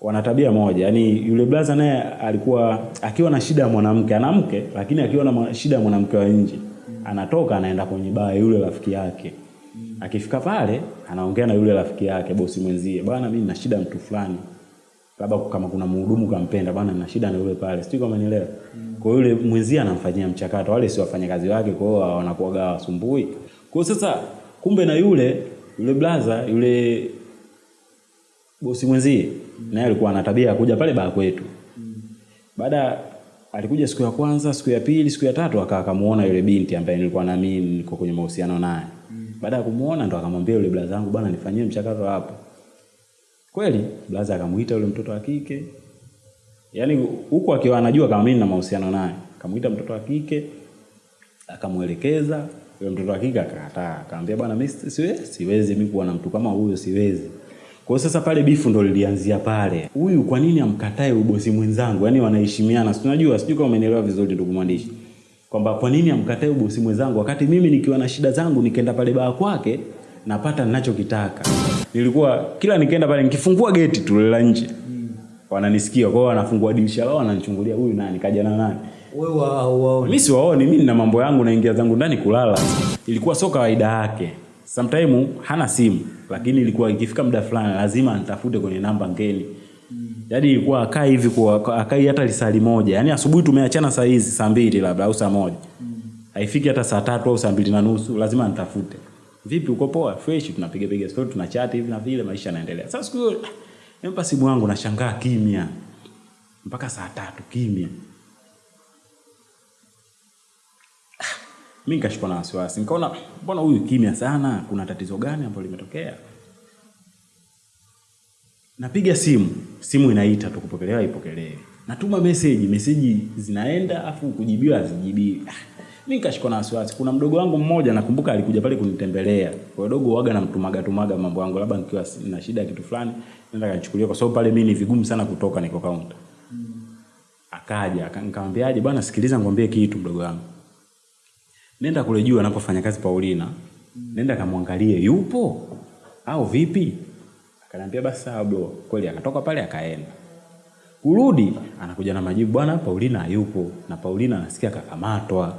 wana tabia moja. Yani yule blaza naye alikuwa akiwa na shida ya mwanamke anamke lakini akiwa na shida ya mwanamke wa nje anatoka anaenda kwenye baa yule rafiki yake. Akifika pale anaongea na yule rafiki yake bosi mwenzie bwana mimi nina shida mtu fulani. Labda kama kuna mhudumu kampenda bwana nina shida na yule pale. Sijui kama nielewa kwa yule mwenzie anamfanyia mchakato. Wale si wafanyakazi wake kwa hiyo wanakuwaga wasumbui kwa sasa kumbe na yule yule blaza yule bosi mwenzie naye alikuwa ana tabia ya kuja pale baa kwetu mm. baada alikuja siku ya kwanza siku ya pili siku ya tatu akaa akamuona yule binti ambaye nilikuwa na mimi niko kwenye mahusiano naye mm. baada ya kumuona ndo akamwambia yule blaza wangu bwana nifanyie mchakato hapo kweli blaza akamuita yule mtoto wa kike yaani huku akiwa anajua kama mimi na mahusiano naye akamuita mtoto wa kike akamwelekeza yule mtoto wa kike akakataa akamwambia bwana mimi siwezi siwezi mimi kuwa na mtu kama huyo siwezi kwa hiyo sasa pale bifu ndo lilianzia pale. Huyu kwa nini amkatae ubosi mwenzangu? Yaani wanaheshimiana. Si unajua sijui kama umenielewa vizuri ndugu mwandishi. Kwamba kwa nini amkatae ubosi mwenzangu wakati mimi nikiwa na shida zangu nikaenda pale baa kwake napata ninachokitaka. Nilikuwa kila nikaenda pale nikifungua geti tu la nje. Hmm. wananisikia kwa hiyo wanafungua dirisha lao wananichungulia huyu nani? Kaja na nani? Wewe wao wao. Mimi siwaoni mimi nina mambo yangu naingia zangu ndani kulala. Ilikuwa sio kawaida yake sometime hana simu lakini ilikuwa ikifika muda fulani lazima nitafute kwenye namba ngeni. Yaani ilikuwa akai hivi kwa akai hata lisali moja yaani asubuhi tumeachana saa hizi saa mbili labda au saa moja. Haifiki hata saa tatu au saa mbili na nusu lazima nitafute. Vipi uko poa? Fresh tunapiga piga story tunachati hivi na vile maisha yanaendelea. Sasa siku hiyo nimpa simu yangu nashangaa kimya. Mpaka saa tatu kimya mi nikashikwa na wasiwasi. Nikaona mbona huyu kimya sana? Kuna tatizo gani ambalo limetokea? Napiga simu. Simu inaita tu kupokelewa ipokelewe. Natuma meseji. Meseji zinaenda afu kujibiwa hazijibii Ah, mi nikashikwa na wasiwasi. Kuna mdogo wangu mmoja nakumbuka alikuja pale kunitembelea. Kwa dogo waga namtumaga tumaga mambo yangu labda nikiwa na shida ya kitu fulani nenda kanichukulia kwa sababu pale mi ni vigumu sana kutoka niko kaunta akaja aka- nikamwambiaje bwana sikiliza ngwambie kitu mdogo wangu nenda kule juu anapofanya kazi Paulina, nenda kamwangalie yupo au vipi. Akaniambia basi sawa bro. Kweli akatoka pale akaenda. Kurudi anakuja na majibu, bwana Paulina hayupo, na Paulina anasikia kakamatwa.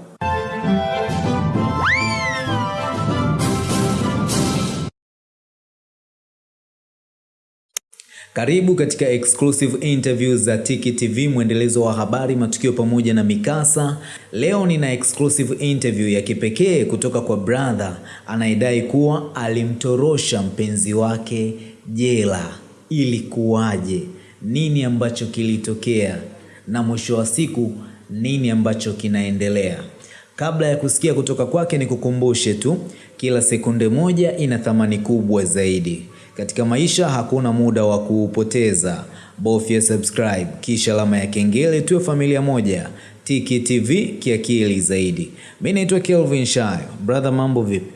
Karibu katika exclusive interviews za Tiki TV, mwendelezo wa habari, matukio pamoja na mikasa. Leo nina exclusive interview ya kipekee kutoka kwa brother anayedai kuwa alimtorosha mpenzi wake jela. Ilikuwaje? Nini ambacho kilitokea? Na mwisho wa siku nini ambacho kinaendelea? Kabla ya kusikia kutoka kwake, nikukumbushe tu, kila sekunde moja ina thamani kubwa zaidi. Katika maisha hakuna muda wa kuupoteza. Bofya subscribe kisha alama ya kengele, tuwe familia moja. Tiki TV kiakili zaidi. Mimi naitwa Kelvin Shayo. Brother, mambo vipi?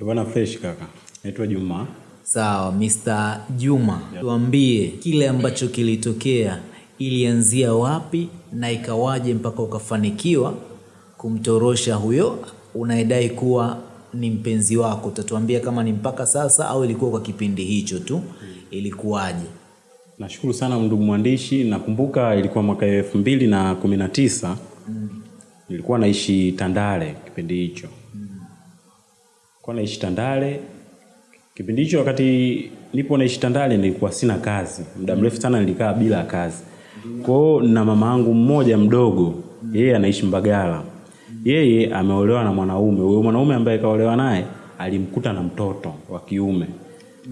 Bwana fresh kaka. Naitwa Juma. Sawa, Mr. Juma, tuambie kile ambacho kilitokea, ilianzia wapi na ikawaje mpaka ukafanikiwa kumtorosha huyo unayedai kuwa ni mpenzi wako? Utatuambia kama ni mpaka sasa au ilikuwa kwa kipindi hicho tu, ilikuwaje? Nashukuru sana ndugu mwandishi. Nakumbuka ilikuwa mwaka elfu mbili na kumi na tisa nilikuwa naishi Tandale kipindi hicho mm. kwa naishi Tandale kipindi hicho. Wakati nipo naishi Tandale nilikuwa sina kazi, muda mrefu sana nilikaa bila kazi. kwao, na mama yangu mmoja mdogo, yeye anaishi Mbagala. Yeye ameolewa na mwanaume. Huyo mwanaume ambaye kaolewa naye alimkuta na mtoto wa kiume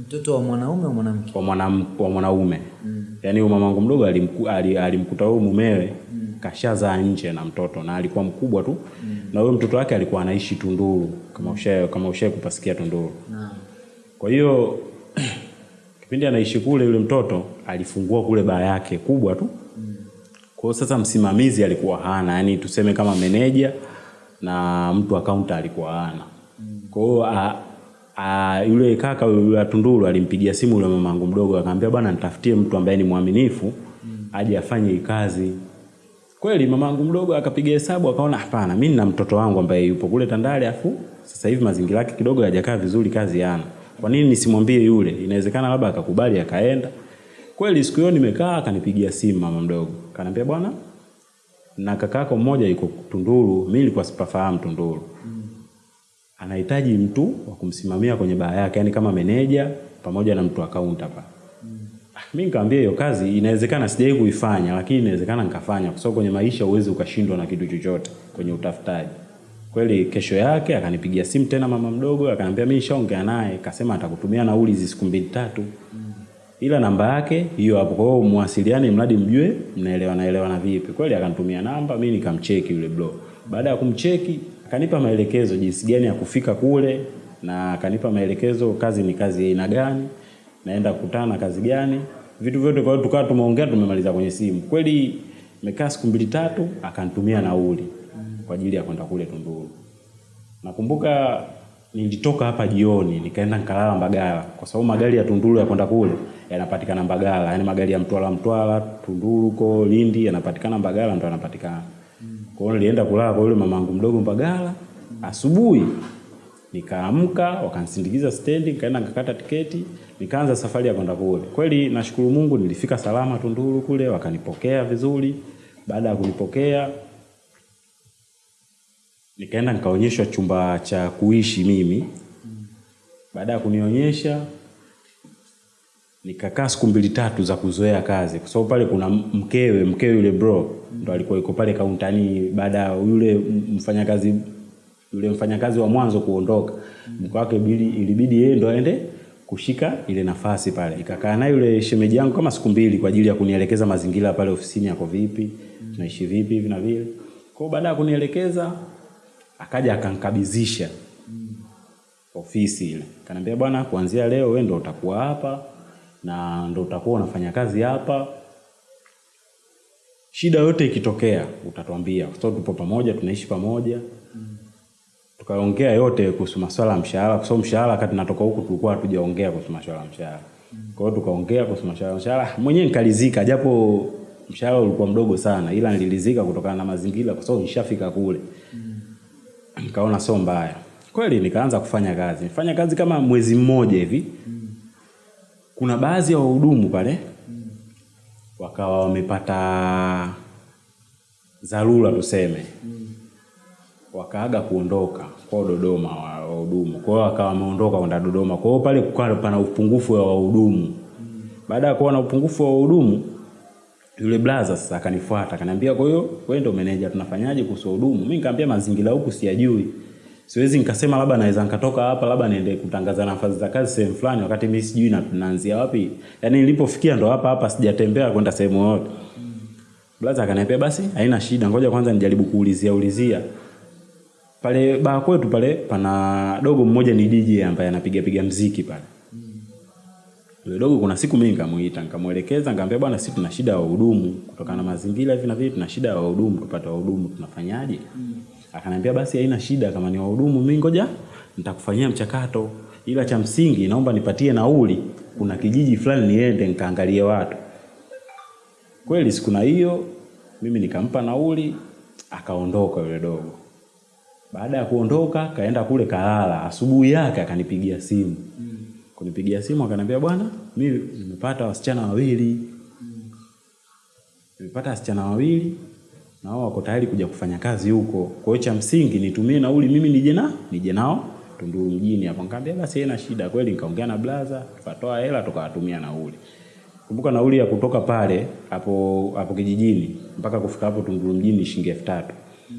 Mtoto wa mwanaume au mwanamke? wa, mwana, wa mwanaume mm. Yaani huyo mamangu mdogo alimku, ali- alimkuta huyo mumewe mm. kashazaa nje na mtoto na alikuwa mkubwa tu mm. na huyo mtoto wake alikuwa anaishi Tunduru kama ushae kama ushae kupasikia Tunduru. Naam. Kwa hiyo kipindi anaishi kule, yule mtoto alifungua kule baa yake kubwa tu. mm. Kwa hiyo sasa msimamizi alikuwa hana, yani tuseme kama meneja na mtu akaunta alikuwa ana Kwa hiyo a- yule kaka yule Tunduru alimpigia simu yule mamangu mdogo akamwambia, bwana nitafutie mtu ambaye ni mwaminifu aje afanye kazi. Kweli mamangu mdogo akapiga hesabu akaona, hapana, mimi nina mtoto wangu ambaye yupo kule Tandale, afu sasa hivi mazingira yake kidogo hayajakaa vizuri, kazi yana. Kwa nini nisimwambie yule? Inawezekana labda akakubali akaenda. Kweli siku hiyo nimekaa, akanipigia simu mama mdogo, kanambia bwana, na kakako mmoja yuko Tunduru. Mimi nilikuwa sipafahamu Tunduru, Mm. anahitaji mtu wa kumsimamia kwenye baa yake, yani kama meneja pamoja na mtu akaunta hapa. Mm. Mimi nikamwambia hiyo kazi inawezekana, sijai kuifanya, lakini inawezekana nikafanya, kwa sababu kwenye maisha uwezi ukashindwa na kitu chochote kwenye utafutaji. Kweli kesho yake akanipigia simu tena mama mdogo, akaniambia mimi nishaongea naye, kasema atakutumia nauli hizi siku mbili tatu, ila namba yake hiyo hapo. Kwa hiyo muwasiliane, mradi mjue mnaelewana elewana vipi. Kweli akanitumia namba, mimi nikamcheki yule bro. Baada ya kumcheki, akanipa maelekezo jinsi gani ya kufika kule, na akanipa maelekezo kazi ni kazi ya aina gani, naenda kukutana na kazi gani, vitu vyote. Kwa hiyo tukawa tumeongea, tumemaliza kwenye simu. Kweli nimekaa siku mbili tatu, akanitumia nauli kwa ajili ya kwenda kule Tunduru. Nakumbuka nilitoka hapa jioni nikaenda nkalala Mbagala, kwa sababu magari ya Tunduru ya kwenda kule yanapatikana Mbagala, yaani magari ya Mtwara Mtwara, Tunduru huko Lindi yanapatikana Mbagala, ndo yanapatikana. Kwa hiyo nilienda kulala kwa yule mamangu mdogo Mbagala. Asubuhi nikaamka, wakanisindikiza stendi, nikaenda nikakata tiketi, nikaanza safari ya kwenda kule. Kweli nashukuru Mungu, nilifika salama Tunduru kule, wakanipokea vizuri. Baada ya kunipokea nikaenda nikaonyeshwa chumba cha kuishi mimi. Baada ya kunionyesha, nikakaa siku mbili tatu za kuzoea kazi, kwa sababu pale kuna mkewe, mkewe yule bro ndo alikuwa yuko pale kauntani. Baada ya yule mfanyakazi yule mfanyakazi wa mwanzo kuondoka, mke wake ibidi- ilibidi yeye ndo aende kushika ile nafasi pale. Ikakaa naye yule shemeji yangu kama siku mbili kwa ajili ya kunielekeza mazingira pale ofisini yako vipi, tunaishi vipi hivi na vile. Kwa baada ya kunielekeza akaja akankabidhisha ofisi ile, kaniambia bwana, kuanzia leo wewe ndo utakuwa hapa na ndo utakuwa unafanya kazi hapa. Shida yote ikitokea utatuambia, kwa sababu tupo pamoja, tunaishi pamoja. Tukaongea yote kuhusu masuala ya mshahara, kwa sababu mshahara wakati natoka huku tulikuwa hatujaongea kuhusu masuala ya mshahara. Kwa hiyo tukaongea kuhusu masuala ya mshahara, mwenyewe nikalizika, japo mshahara ulikuwa mdogo sana, ila nililizika kutokana na mazingira, kwa sababu nishafika kule nikaona sio mbaya kweli, nikaanza kufanya kazi. fanya kazi kama mwezi mmoja hivi. Kuna baadhi ya wahudumu pale wakawa wamepata dharura tuseme, wakaaga kuondoka kwao Dodoma, wa- wahudumu. Kwa hiyo wakawa wameondoka kwenda Dodoma. Kwa hiyo pale kukawa pana upungufu wa wahudumu. Baada ya kuwa na upungufu wa wahudumu, yule blaza sasa akanifuata akaniambia, kwa hiyo wewe ndio meneja, tunafanyaje kuhusu hudumu? Mimi nikamwambia mazingira huku siyajui, siwezi nikasema labda naweza nikatoka hapa labda niende kutangaza nafasi za kazi sehemu fulani, wakati mimi sijui na tunaanzia wapi. Yani nilipofikia ndo hapa hapa, sijatembea kwenda sehemu yoyote. Blaza akaniambia basi haina shida, ngoja kwanza nijaribu kuulizia ulizia pale baa kwetu pale pana dogo mmoja ni DJ ambaye anapiga piga mziki pale. Yule dogo kuna siku mimi nikamuita, nikamuelekeza, nikamwambia bwana, sisi tuna shida ya wahudumu kutokana na mazingira hivi na vipi, tuna shida ya wahudumu, tupate wahudumu tunafanyaje? Mm. Akaniambia basi haina shida, kama ni wahudumu mimi ngoja nitakufanyia mchakato, ila cha msingi naomba nipatie nauli, kuna kijiji fulani niende nikaangalie watu. Kweli siku na hiyo mimi nikampa nauli, akaondoka yule dogo. Baada ya kuondoka kaenda kule kalala. Asubuhi yake akanipigia simu. Kunipigia simu akaniambia, bwana, mimi nimepata wasichana wawili, nimepata wasichana wawili na wao wako tayari kuja kufanya kazi huko. Kwa hiyo cha msingi nitumie nauli mimi nije na nije nao Tunduru mjini hapo. Nikamwambia basi haina shida. Kweli nikaongea na blaza, tukatoa hela tukawatumia nauli. Kumbuka nauli ya kutoka pale hapo hapo kijijini mpaka kufika hapo Tunduru mjini shilingi elfu tatu.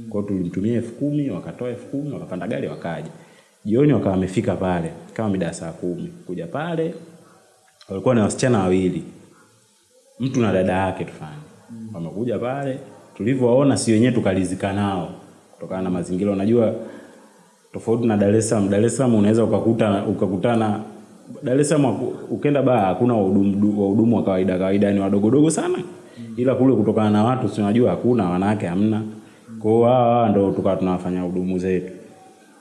Kwa hiyo tulimtumia elfu kumi wakatoa elfu kumi wakapanda gari wakaja. Jioni wakawa wamefika pale kama mida saa kumi. Kuja pale walikuwa na wasichana wawili, mtu na dada yake tufanye. Wamekuja pale, tulivyowaona si wenyewe tukalizika nao kutokana na mazingira. Unajua tofauti na Dar es Salaam. Dar es Salaam unaweza ukakuta ukakutana Dar es Salaam ukenda baa hakuna wahudumu wa kawaida kawaida, ni wadogodogo sana, ila kule kutokana na watu si unajua hakuna wanawake hamna. Kwa hiyo hawa ndo tukawa tunawafanya hudumu zetu.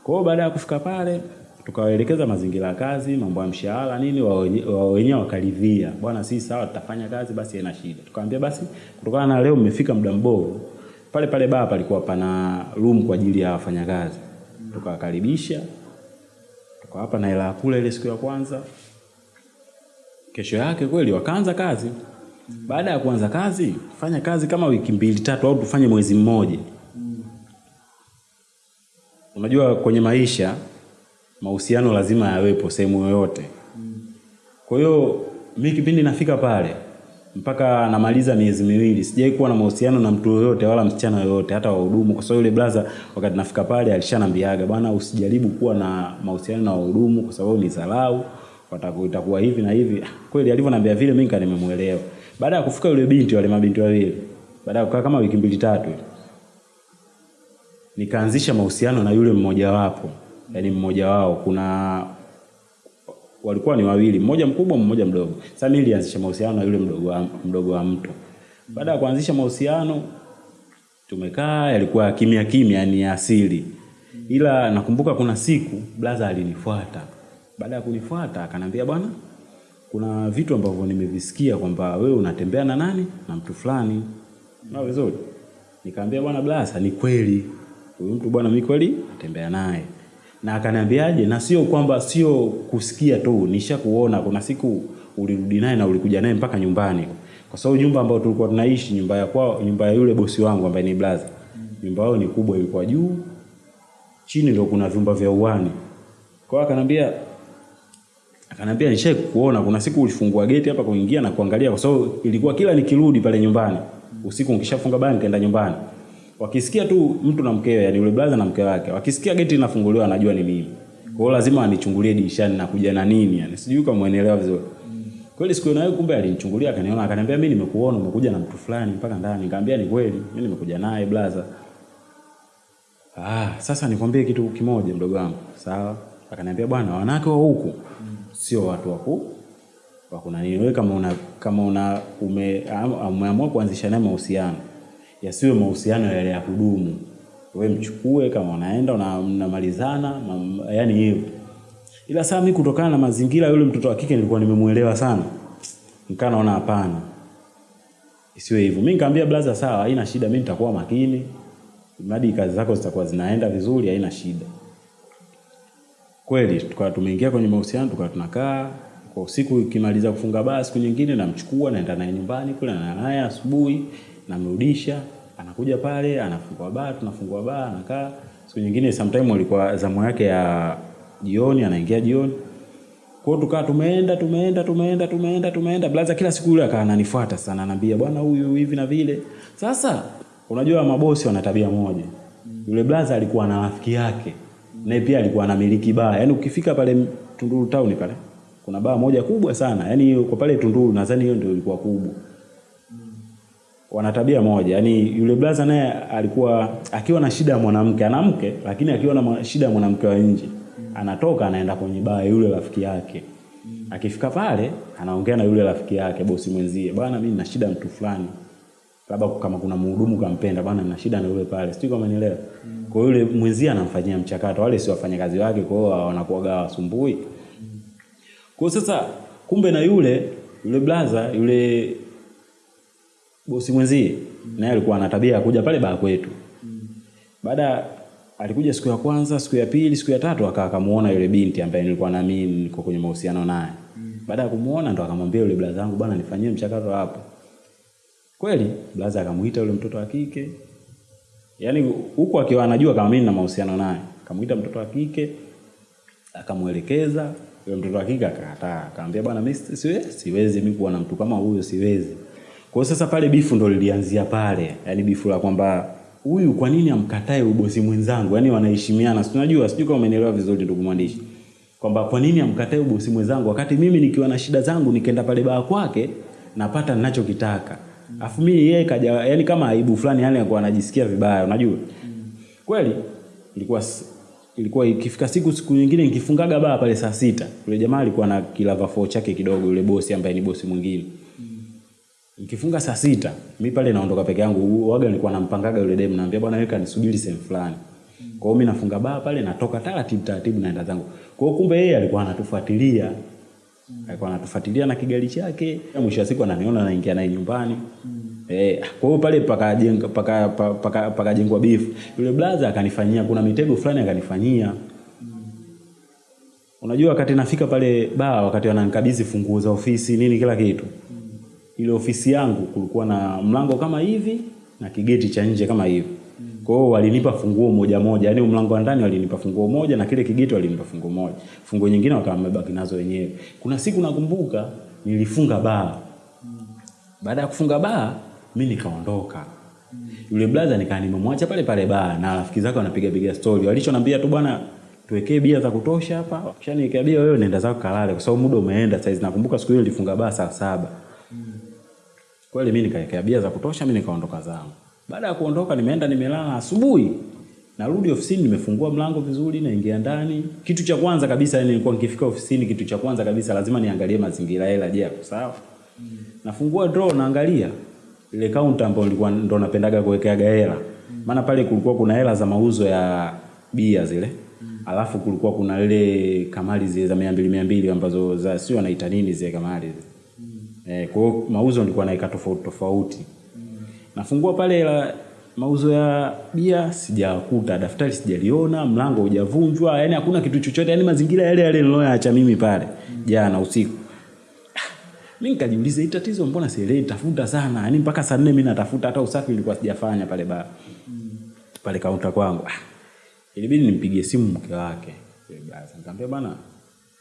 Kwa hiyo baada ya kufika pale tukawaelekeza mazingira ya kazi, mambo ya mshahara nini, wao wenye- wenyewe wakaridhia, bwana, si sawa, tutafanya kazi basi, haina shida. Tukamwambia basi, kutokana na leo mmefika muda mbovu, pale pale baa palikuwa pana room kwa ajili ya wafanyakazi, tukawakaribisha tukawapa na hela ya kula ile siku ya kwanza. Kesho yake kweli wakaanza kazi. Baada ya kuanza kazi, fanya kazi kama wiki mbili tatu, au tufanye mwezi mmoja. Unajua kwenye maisha mahusiano lazima yawepo sehemu yoyote. Kwa hiyo mi kipindi nafika pale mpaka namaliza miezi miwili sijai kuwa na mahusiano na mtu yoyote wala msichana yoyote hata wahudumu, kwa sababu yule blaza wakati nafika pale alishanambiaga, bwana, usijaribu kuwa na mahusiano na wahudumu kwa sababu ni dharau, itakuwa hivi na hivi. Kweli alivyoniambia vile, mimi nimemuelewa. Baada ya kufika yule binti, wale mabinti wawili, baada ya kukaa kama wiki mbili tatu, nikaanzisha mahusiano na yule mmoja wapo, yani mmoja wao kuna walikuwa ni wawili, mmoja mkubwa, mmoja mdogo. Sasa mimi nilianzisha mahusiano na yule mdogo wa, mdogo wa mtu. Baada ya kuanzisha mahusiano tumekaa, yalikuwa kimya kimya, ni asili. Ila nakumbuka kuna siku blaza alinifuata. Baada ya kunifuata akanambia, bwana, kuna vitu ambavyo nimevisikia kwamba wewe unatembea na nani na mtu fulani. Na vizuri. Nikamwambia, bwana blaza, ni kweli. Huyu mtu bwana, mimi kweli natembea naye na akaniambiaje, na sio kwamba sio kusikia tu, nishakuona. Kuna siku ulirudi naye na ulikuja naye mpaka nyumbani, kwa sababu nyumba ambayo tulikuwa tunaishi, nyumba ya kwao, nyumba ya yule bosi wangu ambaye ni blaza, nyumba yao ni kubwa, ilikuwa juu, chini ndio kuna vyumba vya uani. Kwa hiyo akanambia akanambia nishai kuona, kuna siku ulifungua geti hapa kuingia na kuangalia, kwa sababu ilikuwa kila nikirudi pale nyumbani usiku, nikishafunga bani nikaenda nyumbani Wakisikia tu mtu na mkewe, yani yule brother na mke wake, wakisikia geti linafunguliwa anajua ni mimi. Kwa hiyo lazima anichungulie dirishani na kuja na nini, yani sijui kama umeelewa vizuri. Kweli siku nayo kumbe alinichungulia akaniona, akaniambia mimi nimekuona umekuja na mtu fulani mpaka ndani. Nikamwambia ni kweli, mimi nimekuja naye brother. Ah, sasa nikwambie kitu kimoja mdogo wangu. Sawa? Akaniambia bwana, wanawake wa huku sio watu waku wa kuna nini. Wewe kama una kama una umeamua kuanzisha naye mahusiano yasiwe mahusiano yale ya kudumu. Wewe mchukue kama unaenda mnamalizana, yani hiyo. Ila saa mimi kutokana na mazingira, yule mtoto wa kike nilikuwa nimemuelewa sana, nikaa naona hapana, isiwe hivyo. Mimi nikamwambia blaza, sawa, haina shida, mimi nitakuwa makini, mradi kazi zako zitakuwa zinaenda vizuri, haina shida. Kweli tukawa tumeingia kwenye mahusiano, tukawa tunakaa kwa usiku, ikimaliza kufunga baa, siku nyingine namchukua naenda naye nyumbani kule, na naye asubuhi namrudisha, anakuja pale, anafungua baa, tunafungua baa, anakaa. Siku nyingine sometime alikuwa zamu yake ya jioni, anaingia jioni. Kwa hiyo tukaa tumeenda tumeenda tumeenda tumeenda tumeenda, blaza kila siku yule akawa ananifuata sana, anaambia bwana, huyu hivi na vile. Sasa unajua mabosi wana tabia moja. Yule blaza alikuwa na rafiki yake, naye pia alikuwa anamiliki baa. Yaani ukifika pale Tunduru town pale kuna baa moja kubwa sana, yaani kwa pale Tunduru nadhani hiyo ndio ilikuwa kubwa wana tabia moja, yani yule blaza naye alikuwa akiwa na shida ya mwanamke, anamke lakini akiwa na shida ya mwanamke wa nje, anatoka anaenda kwenye baa yule rafiki yake. Akifika pale anaongea na yule rafiki yake, bosi mwenzie, bwana, mimi nina shida mtu fulani, labda kama kuna mhudumu kampenda, bwana, nina shida na yule pale, sijui kama nielewa. Kwa hiyo yule mwenzie anamfanyia mchakato, wale si wafanyakazi wake, kwa hiyo wanakuwa wasumbui. Kwa sasa kumbe na yule yule blaza yule bosi mwenzie mm. naye alikuwa ana tabia ya kuja pale baa kwetu mm. baada alikuja siku ya kwanza, siku ya pili, siku ya tatu akawa akamuona yule binti ambaye nilikuwa na mimi niko kwenye mahusiano naye mm. baada ya kumuona ndo akamwambia yule blaza wangu, bwana, nifanyie mchakato hapo. Kweli blaza akamuita yule mtoto wa kike, yaani huku akiwa anajua kama mimi na mahusiano naye, akamuita mtoto wa kike akamuelekeza. Yule mtoto wa kike akakataa, akamwambia, bwana, mimi siwezi, siwezi mimi kuwa na mtu kama huyo, siwezi kwa sasa pale bifu ndo lilianzia pale, yaani bifu la kwamba huyu kwa nini amkatae ubosi mwenzangu? Yaani wanaheshimiana, si unajua, sijui kama umeelewa vizuri ndugu mwandishi, kwamba kwa nini amkatae ubosi mwenzangu wakati mimi nikiwa na shida zangu nikaenda pale baa kwake napata ninachokitaka, afu mimi yeye kaja, yani kama aibu fulani, yani alikuwa anajisikia vibaya, unajua? Kweli ilikuwa ilikuwa ikifika siku siku nyingine nikifungaga baa pale saa sita, yule jamaa alikuwa na kilava 4 chake kidogo, yule bosi ambaye ni bosi mwingine Nikifunga saa sita, mi pale naondoka peke yangu. Waga nilikuwa nampangaga yule demu, naambia bwana weka nisubiri sehemu fulani. Kwa hiyo mi nafunga baa pale natoka taratibu taratibu naenda zangu. Kwa hiyo kumbe yeye alikuwa anatufuatilia. Alikuwa anatufuatilia na kigari chake. Mwisho wa siku ananiona naingia naye nyumbani. Eh, kwa hiyo pale pakajengwa paka paka paka beef. Yule blaza akanifanyia kuna mitego fulani akanifanyia. Unajua wakati nafika pale baa, wakati wananikabidhi funguo za ofisi nini kila kitu, ile ofisi yangu kulikuwa na mlango kama hivi na kigeti cha nje kama hivi. Kwa hiyo walinipa funguo moja moja, yaani mlango wa ndani walinipa funguo moja na kile kigeti walinipa funguo moja. Funguo nyingine wakawa wamebaki nazo wenyewe. Kuna siku nakumbuka nilifunga baa. Baada ya kufunga baa, mimi nikaondoka. Yule brother nikaa nimemwacha pale pale baa na rafiki zake wanapiga piga story. walichonambia tu bwana tuwekee bia za kutosha hapa. Kisha nikaambia bia wewe nenda zako kalale kwa sababu muda umeenda saizi. Nakumbuka siku hiyo nilifunga baa saa saba. Kweli mimi nikaekea bia za kutosha, mimi nikaondoka zangu. Baada ya kuondoka, nimeenda nimelala. Asubuhi narudi ofisini, nimefungua mlango vizuri, naingia ndani. Kitu cha kwanza kabisa, yani nilikuwa nikifika ofisini, kitu cha kwanza kabisa lazima niangalie mazingira, hela je, yako sawa. Nafungua draw, naangalia ile counter ambayo nilikuwa ndo napendaga kuwekeaga hela, maana pale kulikuwa kuna hela za mauzo ya bia zile alafu kulikuwa kuna ile kamali zile za mia mbili mia mbili ambazo za sio wanaita nini zile kamali zile Eh, kwa hiyo mauzo nilikuwa naika tofauti tofauti. Nafungua pale la mauzo ya bia sijakuta, daftari sijaliona, mlango hujavunjwa, yani hakuna kitu chochote, yani mazingira yale yale niloyaacha mimi pale jana usiku. Mimi nikajiuliza hii tatizo mbona sielewi, tafuta sana. Yaani mpaka saa nne mimi natafuta hata usafi nilikuwa sijafanya pale ba pale kaunta kwangu. Ah, ilibidi nimpigie simu mke wake. Nikamwambia bana,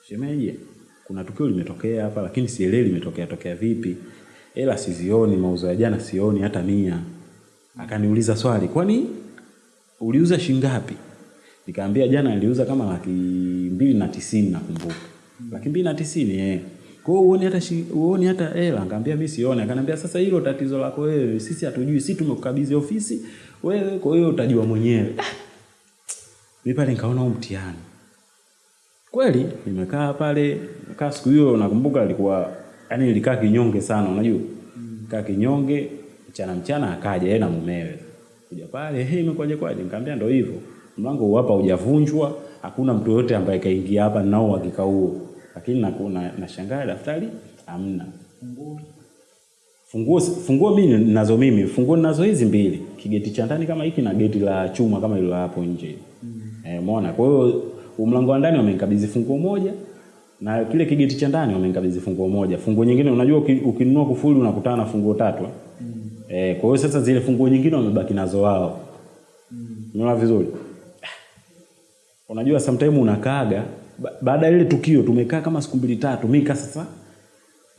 shemeji, kuna tukio limetokea hapa lakini sielewi limetokea tokea vipi. Hela sizioni, mauzo ya jana sioni hata mia. Akaniuliza swali, kwani uliuza shingapi? Nikamwambia jana niliuza kama laki mbili na tisini nakumbuka. Laki mbili na tisini eh. Kwa hiyo uone hata shi- uone hata hela, nkaambia mimi sioni. Akaniambia sasa hilo tatizo lako wewe, sisi hatujui, sisi tumekukabidhi ofisi wewe, kwa hiyo utajua mwenyewe. mi Mimi pale nikaona huu mtihani. Kweli nimekaa pale, kaa siku hiyo nakumbuka alikuwa yani nilikaa kinyonge sana, unajua? Kaa kinyonge, mchana mchana akaja yeye na mumewe. Kuja pale, hey, imekwaje kwaje? Nikamwambia ndio hivyo. Mlango huu hapa hujavunjwa, hakuna mtu yote ambaye kaingia hapa nao uhakika huo. Lakini na, na, nashangaa daftari hamna. Funguo funguo mimi ninazo mimi, funguo ninazo hizi mbili. Kigeti cha ndani kama hiki na geti la chuma kama hilo hapo nje. Eh, umeona? Kwa hiyo mlango wa ndani wamenikabidhi funguo moja na kile kigeti cha ndani wamenikabidhi funguo moja. Funguo nyingine unajua ukinunua kufuli unakutana na funguo tatu. Mm. Eh, kwa hiyo sasa zile funguo nyingine wamebaki nazo wao. Mm. Unaona vizuri? Unajua sometime unakaaga baada ya ile tukio tumekaa kama siku mbili tatu, mika sasa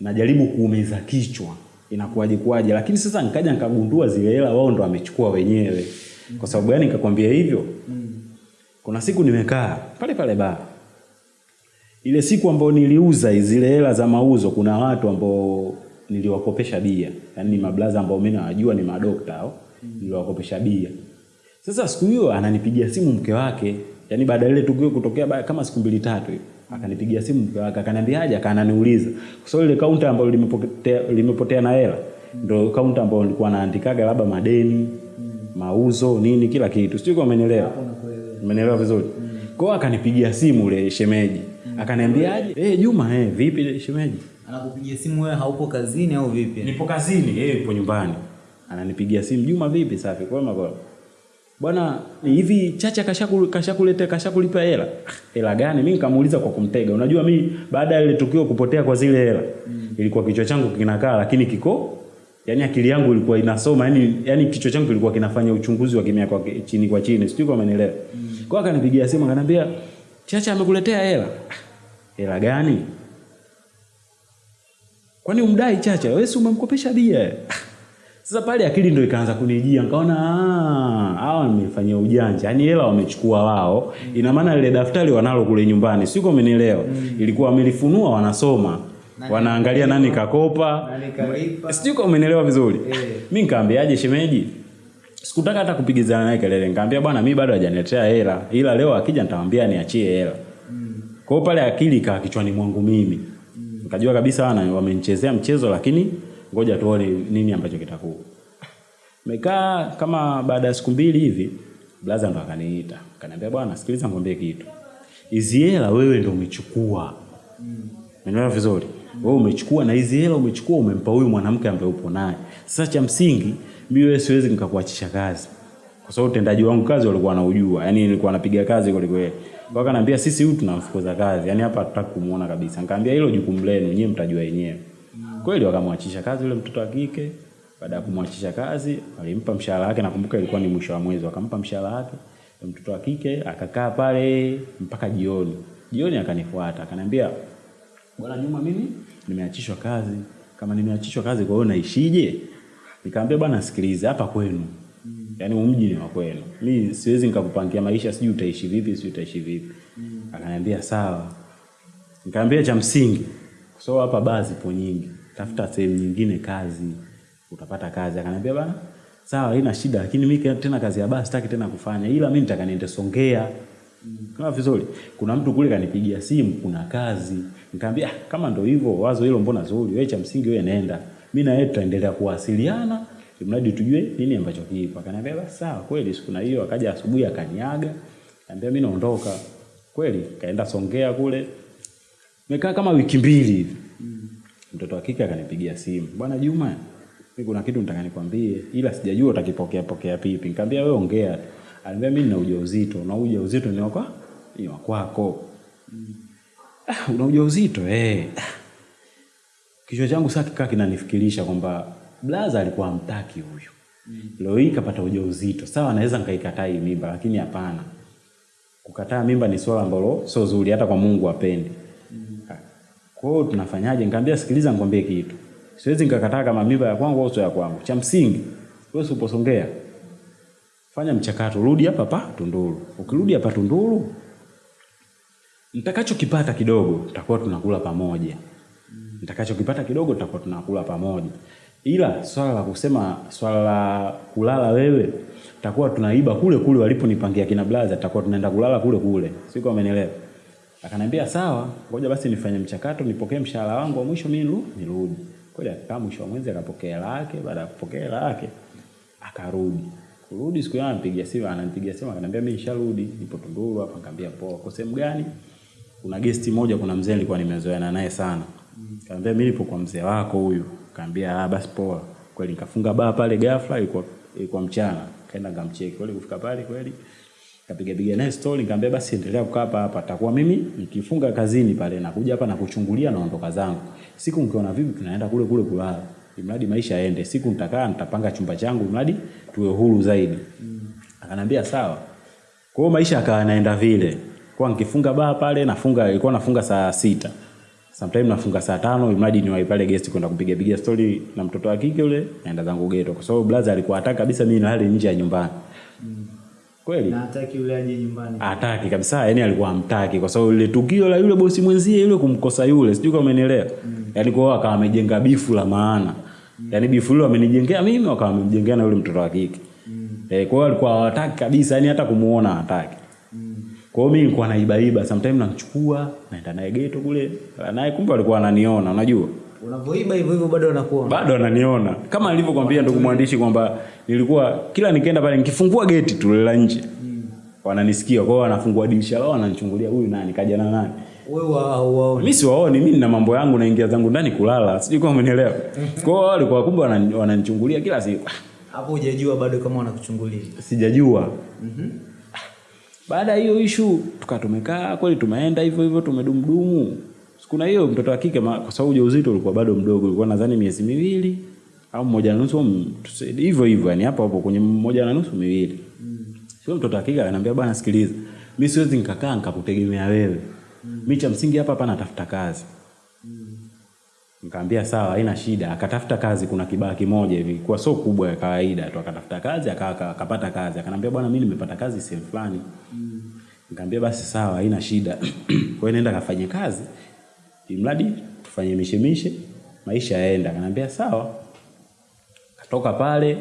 najaribu kuumeza kichwa inakuwaje kuwaje, lakini sasa nikaja nikagundua zile hela wao ndo wamechukua wenyewe. Kwa sababu gani nikakwambia hivyo? Kuna siku nimekaa pale pale ba ile siku ambayo niliuza zile hela za mauzo, kuna watu ambao niliwakopesha bia, yaani ni mablaza ambao mimi nawajua ni madokta hao, niliwakopesha bia. Sasa siku hiyo ananipigia simu mke wake, yaani baada ile tukio kutokea baya kama siku mbili tatu hivi. Akanipigia simu mke wake, akaniambia aje, akananiuliza. Kwa sababu ile kaunta ambayo limepotea, limepotea na hela ndio kaunta ambayo nilikuwa naandikaga labda madeni, mauzo, nini kila kitu. Sijui kama umenielewa. Umenielewa vizuri? Kwa hiyo akanipigia simu ule shemeji. Mm. Akaniambiaje? Eh, Juma, eh, vipi shemeji? Anakupigia simu wewe haupo kazini au vipi? Nipo kazini, yeye yupo nyumbani. Ananipigia simu, Juma vipi safi? Kwema kwema. Bwana, hivi Chacha kashaku kashakuleta kashakulipa hela? "Ah, Hela gani? Mimi nikamuuliza kwa kumtega. Unajua mi baada ya ile tukio kupotea kwa zile hela, mm. ilikuwa kichwa changu kinakaa lakini kiko Yaani akili yangu ilikuwa inasoma, yani yani kichwa changu kilikuwa kinafanya uchunguzi wa kimya kwa chini kwa chini. Sijui kama mm. Kwa akanipigia simu akaniambia, "Chacha amekuletea hela." "Ah, Hela gani? Kwani umdai Chacha? Wewe si umemkopesha bia? Sasa pale akili ndio ikaanza kunijia, nikaona ah, hawa wamefanyia ujanja. Yaani hela wamechukua wao. Ina maana ile daftari wanalo kule nyumbani. Siko umenielewa. Ilikuwa wamelifunua wanasoma. Wanaangalia nani kakopa. Sijui kama umenielewa vizuri. Eh. Mimi nikaambiaje shemeji? Sikutaka hata kupigizana naye kelele. nikaambia bwana mimi bado hajaniletea hela. Ila leo akija nitamwambia niachie hela. Kwa kwao. pale akili kaa kichwani mwangu mimi. Nikajua kabisa wana wamenichezea mchezo lakini ngoja tuone nini ambacho kitakuwa. Mekaa kama baada ya siku mbili hivi, blaza ndo akaniita. Akaniambia bwana, sikiliza ngombe kitu. Hizi hela wewe ndo umechukua. Umeelewa vizuri? Wewe umechukua na hizi hela umechukua umempa huyu mwanamke ambaye upo naye. Sasa cha msingi mimi wewe siwezi nikakuachisha kazi. Kwa sababu utendaji wangu kazi walikuwa wanaujua. Yaani nilikuwa napiga kazi kweli yeye. Kwa akaniambia sisi huyu tunamfukuza kazi. Yaani hapa hatutaki kumuona kabisa. Nikamwambia hilo jukumu lenu, nyinyi mtajua wenyewe. Kweli wakamwachisha kazi yule mtoto wa kike. Baada ya kumwachisha kazi, walimpa mshahara wake. Nakumbuka ilikuwa ni mwisho wa mwezi, wakampa mshahara wake. Mtoto wa kike akakaa pale mpaka jioni. Jioni akanifuata, akaniambia Bwana Juma, mimi nimeachishwa kazi. Kama nimeachishwa kazi, kwa hiyo naishije? Nikamwambia bwana, sikilize hapa kwenu, yaani yani mji ni wa kwenu, mi siwezi nikakupangia maisha, sijui utaishi vipi, sijui utaishi vipi. mm. Akaniambia sawa. Nikamwambia cha msingi, sababu hapa baa zipo nyingi, tafuta sehemu nyingine kazi, utapata kazi. Akaniambia bana, sawa, haina shida, lakini mimi tena kazi ya baa sitaki tena kufanya, ila mimi nitaka niende Songea. Kama vizuri, kuna mtu kule kanipigia simu, kuna kazi. Nikamwambia ah, kama ndio hivyo, wazo hilo mbona zuri, wewe cha msingi wewe nenda, mimi na yeye tutaendelea kuwasiliana mradi tujue nini ambacho kipo. Akaniambia basi sawa. Kweli siku na hiyo akaja asubuhi akaniaga, akaniambia mimi naondoka. Kweli kaenda Songea kule, nimekaa kama wiki mbili hivi. Mtoto wa kike akanipigia simu, bwana Juma, mimi kuna kitu nataka nikwambie, ila sijajua utakipokea pokea pipi. Nikamwambia wewe ongea. Ananiambia mimi nina ujauzito, na ujauzito ni wako ni wako. Una ujauzito eh. Kichwa changu sasa kikaa kinanifikirisha kwamba blaza alikuwa amtaki huyu. Leo hii kapata ujauzito. Sawa, naweza nikaikataa hii mimba, lakini hapana. Kukataa mimba ni swala ambalo sio zuri hata kwa Mungu apendi. Kwa hiyo tunafanyaje? Nikamwambia sikiliza, nikwambie kitu. Siwezi nikakataa kama mimba ya kwangu au sio ya kwangu. Cha msingi wewe usiposongea fanya mchakato, rudi hapa pa Tunduru. Ukirudi hapa Tunduru, nitakachokipata kidogo tutakuwa tunakula pamoja. Nitakachokipata kidogo tutakuwa tunakula pamoja. Ila swala la kusema swala la kulala wewe tutakuwa tunaiba kule kule waliponipangia kina blaza, tutakuwa tunaenda kulala kule kule. Siko amenielewa? Akaniambia sawa, ngoja basi nifanye mchakato, nipokee mshahara wangu wa mwisho mimi nirudi. Kweli akakaa mwisho wa mwezi akapokea hela yake, baada ya kupokea hela yake akarudi. Kurudi siku hiyo anampigia simu, anampigia simu akaniambia mimi nisharudi, nipo Tunduru hapa. Nikamwambia poa, kwa sehemu gani? Kuna gesti moja, kuna mzee nilikuwa nimezoeana naye sana. kaambia mimi nipo kwa mzee wako huyu. kaambia ah, basi poa. Kweli nikafunga baa pale ghafla, ilikuwa ilikuwa mchana. Kaenda ngamcheki. Kweli kufika pale kweli kapiga piga naye story, nikamwambia basi endelea kukaa hapa hapa, takuwa mimi nikifunga kazini pale nakuja hapa na kuchungulia naondoka zangu. Siku mkiona vipi, tunaenda kule kule kulala, mradi maisha yaende. Siku nitakaa nitapanga chumba changu, mradi tuwe huru zaidi. Mm. Akanambia sawa. Kwa hiyo maisha akawa yanaenda vile, kwa nikifunga baa pale nafunga, ilikuwa nafunga saa sita Sometimes nafunga saa tano imradi niwahi pale guest kwenda kupiga piga story na mtoto wa kike yule, naenda zangu ghetto, kwa sababu brother alikuwa hataka kabisa mimi nilale nje ya nyumbani. Kweli Na hataki yule aje nyumbani. hataki kabisa, yani alikuwa hamtaki kwa sababu ile tukio la yule bosi mwenzie yule kumkosa yule, sijui kama umenielewa. Yani kwao akawa amejenga bifu la maana. mm. Yani bifu hilo amenijengea mimi, akawa amemjengea na yule mtoto wa kike. mm. Eh, kwa hiyo alikuwa hawataki kabisa, yani hata kumuona hataki. Kwa hiyo mimi nilikuwa naibaiba, sometimes namchukua, naenda naye ghetto kule, naye kumbe alikuwa ananiona, unajua. Unavyoiba hivyo hivyo bado anakuona. Bado ananiona. Kama nilivyokuambia ndugu mwandishi kwamba nilikuwa kila nikienda pale nikifungua geti tu la nje. Wananisikia, kwa hiyo wanafungua dirisha lao wananichungulia huyu nani kaja na nani. Wewe hauwaoni. Mimi siwaoni, mimi nina mambo yangu naingia zangu ndani kulala. Sijui kama umenielewa. Kwa hiyo walikuwa kumbe wananichungulia kila siku. Hapo hujajua bado kama wanakuchungulia. Sijajua. Baada ya hiyo ishu tuka tumekaa kweli, tumeenda hivyo hivyo, tumedumdumu. Sikuna hiyo mtoto wa kike, kwa sababu ujauzito ulikuwa bado mdogo, ulikuwa nadhani miezi miwili au mmoja na nusu, hivyo hivyo, yani hapo hapo kwenye mmoja na nusu miwili. Sio mtoto wa kike ananiambia, bwana, sikiliza, mimi siwezi nikakaa nikakutegemea wewe, mimi cha msingi hapa hapa natafuta kazi. Nikamwambia sawa, haina shida. Akatafuta kazi, kuna kibaa kimoja hivi, kwa sio kubwa ya kawaida tu, akatafuta kazi aka- aka- akapata kazi. Akanambia bwana, mimi nimepata kazi sehemu fulani. Mm. Nikamwambia basi sawa, haina shida. Kwa hiyo nenda kafanye kazi, imradi tufanye mishemishe, maisha yaenda. Akanambia sawa. Katoka pale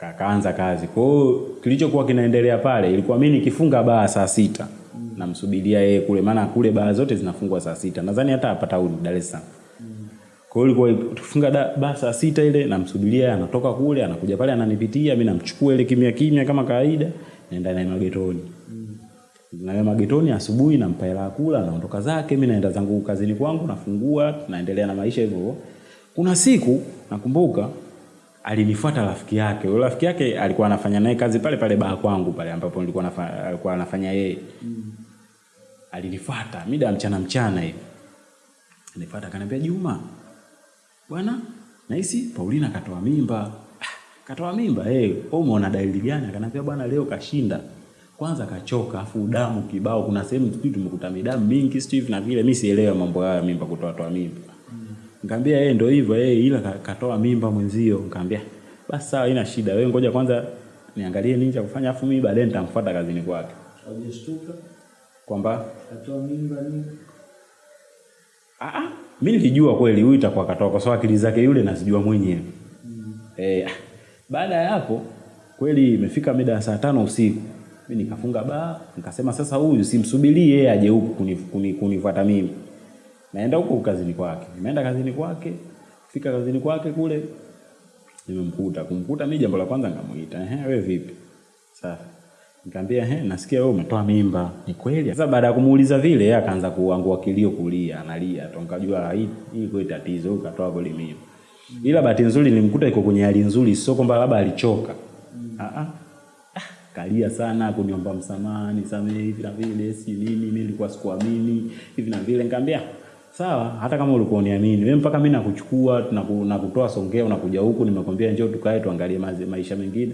akaanza kazi. Kwa hiyo kilichokuwa kinaendelea pale ilikuwa mimi nikifunga baa saa sita namsubiria yeye kule, maana kule baa zote zinafungwa saa sita. Nadhani hata hapa tauni Dar es Salaam. Kwa hiyo ilikuwa tukifunga basa baa saa sita ile namsubiria anatoka kule anakuja pale ananipitia, mimi namchukua ile kimya kimya kama kawaida, naenda naye magetoni. Naye magetoni asubuhi nampa hela kula, anaondoka zake, mimi naenda zangu kazini kwangu, nafungua, naendelea na maisha hivyo. Kuna siku nakumbuka alinifuata rafiki yake. Yule rafiki yake alikuwa anafanya naye kazi pale pale baa kwangu pale ambapo nilikuwa nafanya, alikuwa anafanya yeye. alinifuata mida mchana mchana hivi. Nifuata akaniambia Juma, bwana nahisi Paulina katoa mimba. Ah, Katoa mimba eh, wewe umeona dalili gani? Akaniambia bwana leo kashinda. Kwanza kachoka afu damu kibao kuna sehemu sijui tumekuta midamu mingi sijui na vile mimi sielewa mambo haya mimba kutoa toa mimba. Nikamwambia yeye ndio hivyo eh, ila katoa mimba mwenzio. Nikamwambia basi sawa, haina shida. Wewe ngoja kwanza niangalie nini cha kufanya afu mimi baadaye nitamfuata kazini kwake. Hujashtuka? Kwamba Katoa mimba nini? Ah mimi nilijua kweli huyu itakuwa katoa kwa sababu akili zake yule nazijua mwenyewe. Eh, ah, baada ya hapo kweli imefika mida ya saa tano usiku. Mimi nikafunga baa, nikasema sasa huyu simsubirie yeye aje huku kuni- kuni- kunifuata mimi. Naenda huko kazini kwake. Nimeenda kazini kwake, fika kazini kwake kule nimemkuta. Kumkuta mimi jambo la kwanza nikamuita, "Ehe, wewe vipi?" Safi. Nikamwambia, "Ehe, nasikia wewe umetoa mimba." Ni kweli? Sasa baada ya kumuuliza vile, yeye akaanza kuangua kilio kulia, analia. Tu nikajua hii hii kwa tatizo, katoa kweli mimba. Ila bahati nzuri nilimkuta iko kwenye hali nzuri, sio kwamba labda alichoka. Mm. ah. Ah, kalia sana kuniomba msamaha, nisamehe hivi na vile, si nini, mimi nilikuwa sikuamini hivi na vile. Nikamwambia sawa, hata kama ulikuwa uniamini wewe, mpaka mimi nakuchukua na ku- na kutoa Songea, unakuja huku, nimekwambia njoo tukae tuangalie maisha mengine.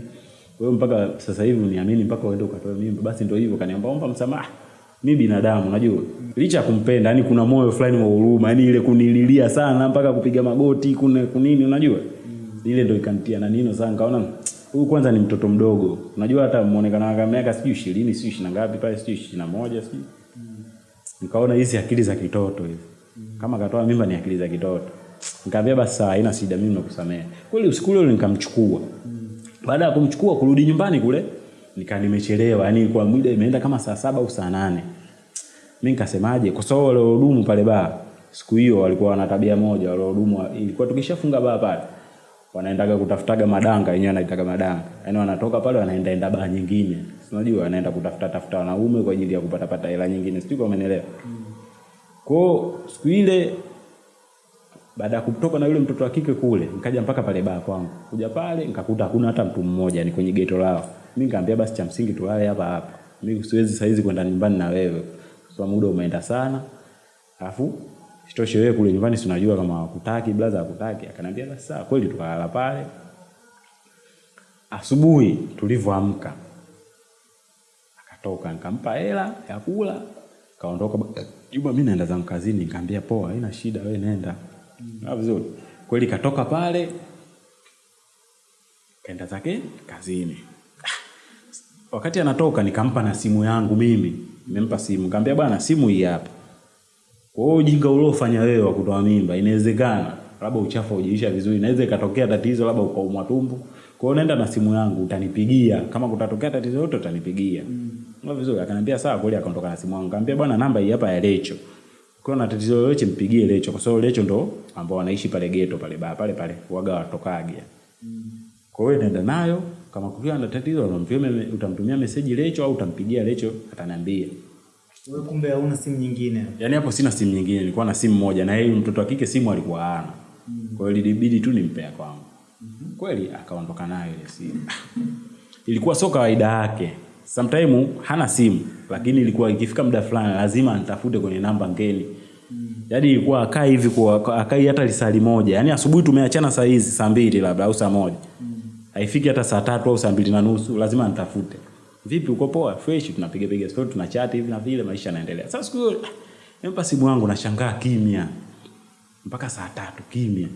Wewe mpaka sasa hivi uniamini mpaka uende ukatoe mimba, basi ndio hivyo. Kaniomba omba msamaha. Mi binadamu unajua, licha kumpenda, yani kuna moyo fulani wa huruma, yani ile kunililia sana mpaka kupiga magoti kuna kunini, unajua? Ile ndio ikanitia na nino sana, nikaona huyu kwanza ni mtoto mdogo, unajua hata muonekano wake miaka sijui ishirini sijui ishirini na ngapi pale sijui ishirini na moja nikaona hizi akili za kitoto hizi. Kama katoa mimba ni akili za kitoto. Nikamwambia basi haina shida mimi nakusamea kweli usiku ule nikamchukua baada ya kumchukua kurudi nyumbani kule nika nimechelewa yani kwa muda imeenda kama saa saba au saa nane. Mimi nikasemaje? Kwa sababu wale wahudumu pale baa siku hiyo walikuwa wana tabia moja wale wahudumu wa- ilikuwa tukishafunga baa pale wanaendaga kutafutaga madanga yenyewe wanaitaga madanga. Yaani wanatoka pale wanaenda enda baa nyingine. Unajua wanaenda kutafuta tafuta wanaume kwa ajili ya kupata pata hela nyingine. Sijui kama umeelewa kwao siku ile baada ya kutoka na yule mtoto wa kike kule nikaja mpaka pale baa kwangu. Kuja pale nikakuta hakuna hata mtu mmoja ni kwenye geto lao. Mimi nikaambia basi cha msingi tulale hapa hapa. Mimi siwezi saizi kwenda nyumbani na wewe. Kwa muda umeenda sana. Alafu sitoshe wewe kule nyumbani sinajua kama hakutaki blaza hakutaki akaniambia basi sawa kweli tukalala pale. Asubuhi tulivyoamka akatoka nikampa hela ya kula kaondoka. Juma mimi naenda zangu kazini nikamwambia poa haina shida we nenda mm. vizuri. Kweli katoka pale kaenda zake kazini. Ah, wakati anatoka nikampa na simu yangu mimi. Nimempa simu. Nikamwambia bwana simu hii hapa. Kwa hiyo ujinga uliofanya wewe wa kutoa mimba inawezekana labda uchafu ujiisha vizuri inaweza ikatokea tatizo labda ukaumwa tumbo. Kwa hiyo nenda na simu yangu utanipigia. Kama kutatokea tatizo lolote utanipigia. Mm. vizuri akaniambia sawa kweli akaondoka na simu yangu. Nikamwambia bwana namba hii hapa ya Lecho ukiwa na tatizo lolote mpigie Lecho kwa sababu Lecho ndo ambao wanaishi pale geto pale baa pale pale waga watokage kwa hiyo nenda nayo kama kukiwa na tatizo unamtumia utamtumia meseji Lecho au utampigia Lecho ataniambia Wewe kumbe hauna simu nyingine. Yaani hapo sina simu nyingine, nilikuwa na simu moja na yeye mtoto wa kike simu alikuwa hana. Mm. Kwa hiyo ilibidi tu nimpe ya kwangu. Kweli akaondoka nayo ile simu. ilikuwa sio kawaida yake. Sometime hana simu, lakini ilikuwa ikifika muda fulani lazima nitafute kwenye namba ngeni. Yaani ilikuwa akai hivi kwa akai hata lisali moja. Yaani asubuhi tumeachana saa hizi saa mbili labda au saa moja. Haifiki hata saa tatu au saa mbili na nusu lazima nitafute Vipi uko poa? Fresh tunapiga piga story tunachat hivi na vile maisha yanaendelea. Sasa siku hiyo ah, nimpa simu yangu nashangaa kimya. Mpaka saa tatu kimya.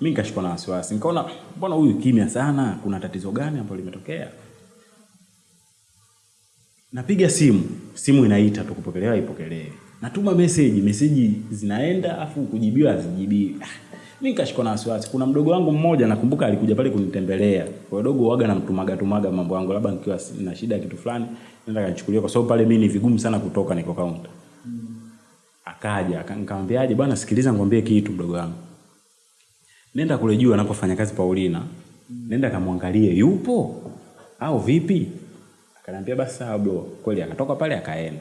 Mimi nikashikwa na wasiwasi. Nikaona mbona huyu kimya sana? Kuna tatizo gani ambalo limetokea? Napiga simu, simu inaita tu kupokelewa ipokelewe. Natuma message, message zinaenda afu kujibiwa hazijibiwi. Ah, Mimi nikashikwa na wasiwasi. Kuna mdogo wangu mmoja nakumbuka alikuja pale kunitembelea. Kwa dogo waga namtumaga tumaga mambo yangu labda nikiwa na shida kitu fulani, nenda kanichukulia kwa sababu pale mimi ni vigumu sana kutoka niko kaunta. Akaja, akanikambiaje, bwana sikiliza ngwambie kitu mdogo wangu. Nenda kule juu anapofanya kazi Paulina. Nenda kamwangalie yupo au vipi? Akaniambia basi sawa bro. Kweli akatoka pale akaenda.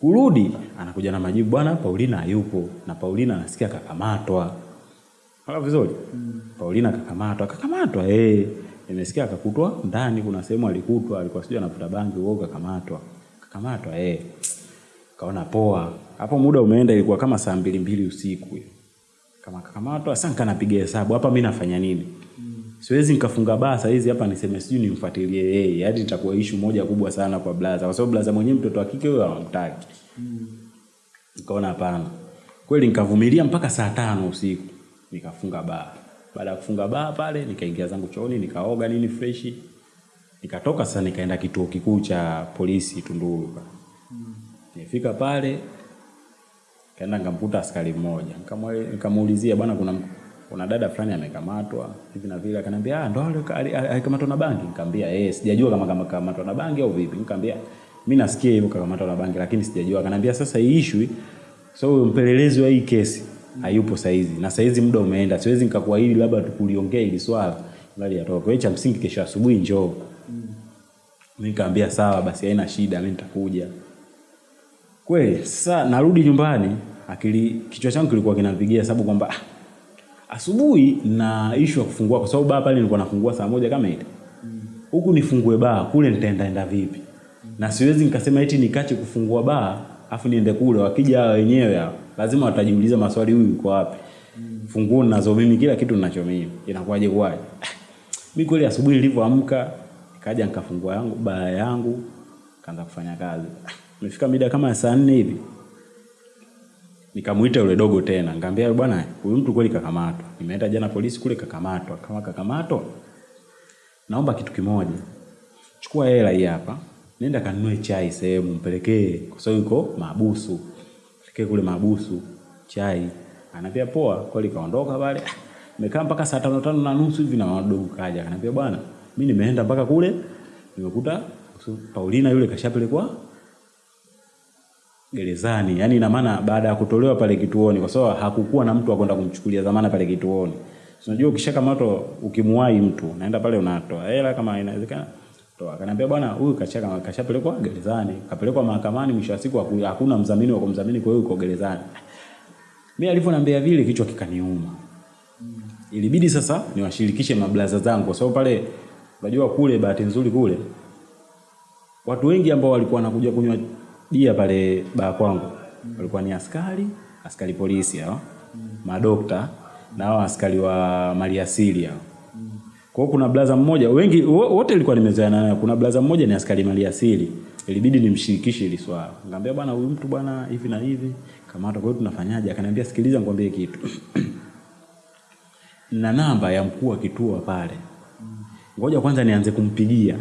Kurudi anakuja na majibu bwana Paulina hayupo na Paulina anasikia kakamatwa. Hala vizuri. Mm. Paulina kakamatwa, kakamatwa eh. nimesikia akakutwa ndani, kuna sehemu alikutwa, alikuwa sijui anavuta bangi, wao kakamatwa. Kakamatwa eh, kaona poa. Hapo muda umeenda, ilikuwa kama saa mbili mbili usiku hiyo. Kama kakamatwa, sasa nikaanapiga hesabu hapa, mimi nafanya nini? Siwezi nikafunga baa saa hizi hapa niseme sijui nimfuatilie yeye, hadi itakuwa ishu moja kubwa sana kwa blaza, kwa sababu blaza mwenyewe mtoto wa kike huyo hawamtaki. Nikaona hapana. Kweli nikavumilia mpaka saa tano usiku nikafunga baa. Baada ya kufunga baa pale nikaingia zangu chooni nikaoga nini freshi. Nikatoka sasa nikaenda kituo kikuu cha polisi Tunduru mm. nifika pale kaenda nkamkuta askari mmoja. Nikamuulizia bwana kuna kuna dada fulani amekamatwa hivi na vile akaniambia ah ndo alikamatwa na bangi. Nikamwambia eh sijajua kama kama kamatwa na bangi au vipi. Nikamwambia mimi nasikia hivyo kakamatwa na bangi lakini sijajua. Akaniambia sasa hii issue so mpelelezi wa hii kesi hayupo saizi na saizi muda umeenda siwezi nikakuahidi labda tukuliongea hili swala bali kwa hiyo cha msingi kesho asubuhi njoo. Mm. nikamwambia sawa basi haina shida mimi nitakuja. Kweli sasa narudi nyumbani akili kichwa changu kilikuwa kinapigia sababu kwamba ah, asubuhi na issue ya kufungua kwa sababu baa pale nilikuwa nafungua saa moja kama ile. Huku nifungue baa kule nitaendaenda vipi? Na siwezi nikasema eti nikache kufungua baa afu niende kule. Wakija wenyewe hao lazima watajiuliza maswali huyu yuko wapi? Funguo ninazo mimi kila kitu ninacho mimi. Inakuwaje kwaje mi kweli asubuhi nilivyoamka nikaja nikafungua yangu baa yangu kaanza kufanya kazi. Imefika mida kama saa nne hivi nikamuita yule dogo tena nikamwambia bwana huyu mtu kweli kakamatwa. Nimeenda jana polisi kule kakamatwa. Kama kakamatwa. Naomba kitu kimoja. Chukua hela hii hapa nenda kanunue chai sehemu mpelekee kwa sababu yuko mabusu mpelekee kule mabusu chai. Anambia poa kweli kaondoka pale. Nimekaa mpaka saa tano tano na nusu hivi na wadogo kaja. Akaniambia bwana mi nimeenda mpaka kule nimekuta Paulina yule kashapelekwa gerezani. Yani ina maana baada ya kutolewa pale kituoni kwa sababu hakukuwa na mtu akwenda kumchukulia dhamana pale kituoni. So, unajua ukishakamatwa ukimwahi mtu naenda pale unatoa hela kama inawezekana toa. Akaniambia bwana huyu kashaka kashapelekwa gerezani kapelekwa mahakamani mwisho wa siku hakuna mdhamini wa kumdhamini kwa hiyo yuko gerezani. Mimi alivyoniambia vile kichwa kikaniuma. Ilibidi sasa niwashirikishe mablaza zangu kwa sababu pale unajua kule bahati nzuri kule watu wengi ambao walikuwa wanakuja kunywa bia pale baa kwangu walikuwa ni askari askari polisi hao madokta na hao askari wa maliasili hao. Kwa kuna blaza mmoja wengi wo- wote ilikuwa nimezoeana nayo kuna blaza mmoja ni askari maliasili. Ilibidi nimshirikishe hili swala. Nikamwambia bwana huyu mtu bwana hivi na hivi kamata kwa hiyo tunafanyaje? Akaniambia sikiliza nikwambie kitu. Na namba ya mkuu wa kituo pale. Ngoja kwanza nianze kumpigia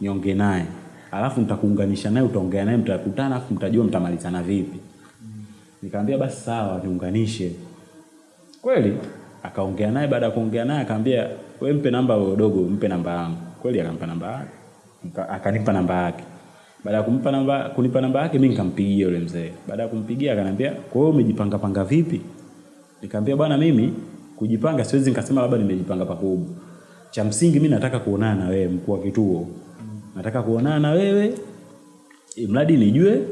niongee naye alafu nitakuunganisha naye utaongea naye mtakutana alafu mtajua mtamalizana vipi. Nikamwambia basi sawa niunganishe. Kweli akaongea naye baada ya kuongea naye akaambia we mpe namba wewe dogo mpe namba yangu. Kweli akampa namba yake. Akanipa namba yake. Baada ya kumpa namba kunipa namba yake mimi nikampigia yule mzee. Baada ya kumpigia akaniambia kwa hiyo umejipanga panga vipi? Nikamwambia bwana mimi kujipanga siwezi nikasema labda nimejipanga pakubwa. Cha msingi mimi nataka kuonana na wewe mkuu wa kituo nataka kuonana na wewe mradi nijue